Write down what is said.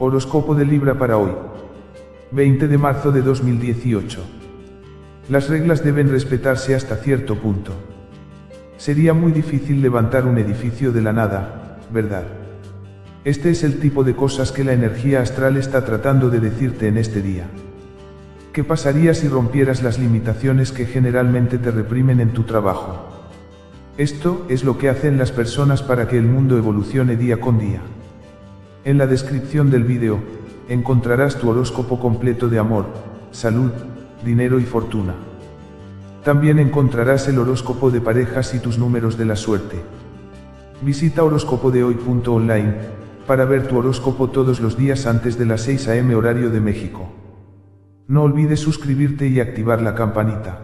Horóscopo de Libra para hoy. 20 de marzo de 2018. Las reglas deben respetarse hasta cierto punto. Sería muy difícil levantar un edificio de la nada, ¿verdad? Este es el tipo de cosas que la energía astral está tratando de decirte en este día. ¿Qué pasaría si rompieras las limitaciones que generalmente te reprimen en tu trabajo? Esto es lo que hacen las personas para que el mundo evolucione día con día. En la descripción del vídeo, encontrarás tu horóscopo completo de amor, salud, dinero y fortuna. También encontrarás el horóscopo de parejas y tus números de la suerte. Visita horóscopodehoy.online para ver tu horóscopo todos los días antes de las 6 am horario de México. No olvides suscribirte y activar la campanita.